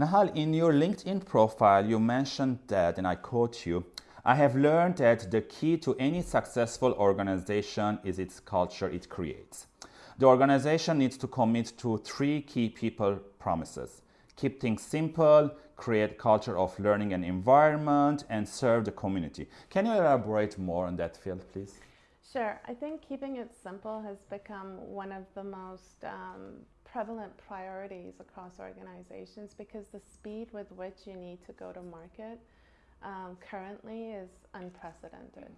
Nahal, in your LinkedIn profile, you mentioned that, and I quote you, I have learned that the key to any successful organization is its culture it creates. The organization needs to commit to three key people promises. Keep things simple, create culture of learning and environment, and serve the community. Can you elaborate more on that field, please? Sure. I think keeping it simple has become one of the most um, prevalent priorities across organizations because the speed with which you need to go to market um, currently is unprecedented,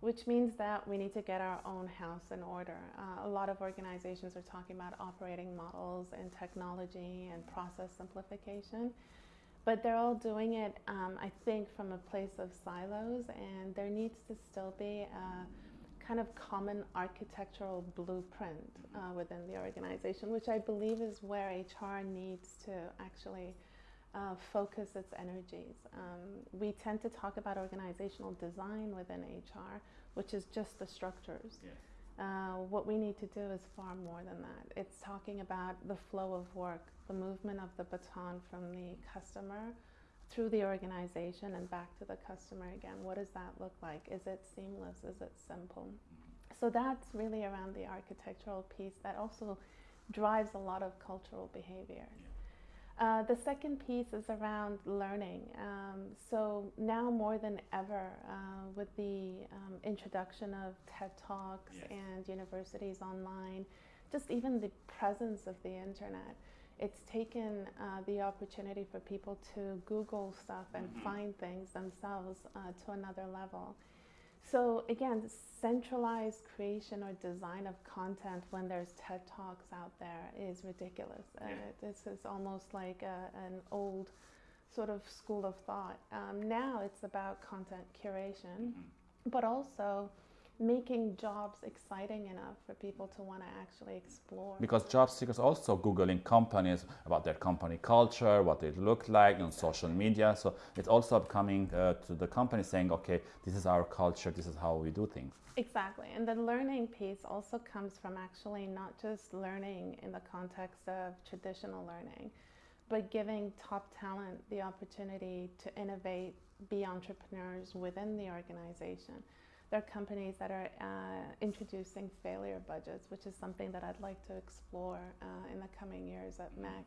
which means that we need to get our own house in order. Uh, a lot of organizations are talking about operating models and technology and process simplification, but they're all doing it, um, I think, from a place of silos, and there needs to still be a kind of common architectural blueprint uh, within the organization, which I believe is where HR needs to actually uh, focus its energies. Um, we tend to talk about organizational design within HR, which is just the structures. Uh, what we need to do is far more than that. It's talking about the flow of work, the movement of the baton from the customer through the organization and back to the customer again. What does that look like? Is it seamless? Is it simple? So that's really around the architectural piece that also drives a lot of cultural behavior. Uh, the second piece is around learning. Um, so now more than ever, uh, with the um, introduction of TED Talks yes. and universities online, just even the presence of the internet, it's taken uh, the opportunity for people to Google stuff and mm-hmm. find things themselves uh, to another level. So again, centralized creation or design of content when there's TED Talks out there is ridiculous. Yeah. Uh, this is almost like a, an old sort of school of thought. Um, now it's about content curation, mm-hmm. but also making jobs exciting enough for people to want to actually explore. Because job seekers also Googling companies about their company culture, what they look like on social media. So it's also coming uh, to the company saying, okay, this is our culture, this is how we do things. Exactly. And the learning piece also comes from actually not just learning in the context of traditional learning, but giving top talent the opportunity to innovate, be entrepreneurs within the organization. There are companies that are uh, introducing failure budgets, which is something that I'd like to explore uh, in the coming years at MEC,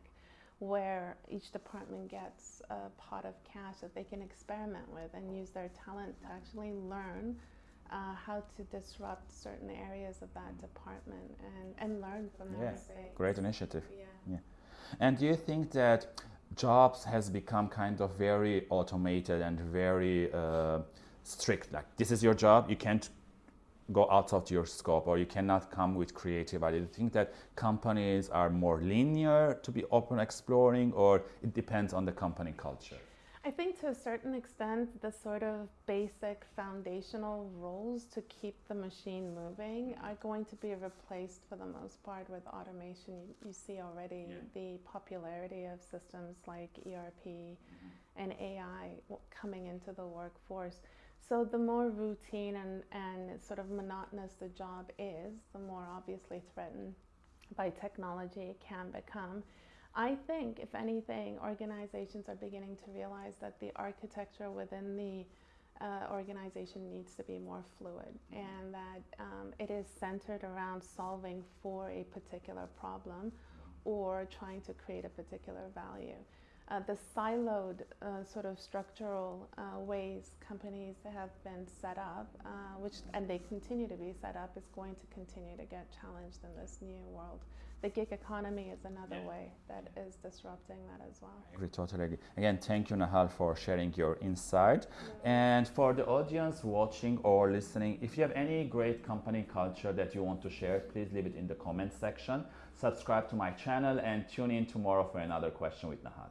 where each department gets a pot of cash that they can experiment with and use their talent to actually learn uh, how to disrupt certain areas of that department and, and learn from their yes. mistakes. Great initiative. Yeah. yeah. And do you think that jobs has become kind of very automated and very uh, strict like this is your job you can't go out of your scope or you cannot come with creative ideas. Do you think that companies are more linear to be open exploring or it depends on the company culture? I think to a certain extent, the sort of basic foundational roles to keep the machine moving are going to be replaced for the most part with automation. You, you see already yeah. the popularity of systems like ERP mm-hmm. and AI coming into the workforce. So the more routine and, and sort of monotonous the job is, the more obviously threatened by technology it can become. I think, if anything, organizations are beginning to realize that the architecture within the uh, organization needs to be more fluid and that um, it is centered around solving for a particular problem or trying to create a particular value uh, the siloed uh, sort of structural uh, ways companies have been set up, uh, which and they continue to be set up, is going to continue to get challenged in this new world. The gig economy is another yeah. way that is disrupting that as well. I agree, totally agree. Again, thank you, Nahal, for sharing your insight. Yeah. And for the audience watching or listening, if you have any great company culture that you want to share, please leave it in the comment section. Subscribe to my channel and tune in tomorrow for another question with Nahal.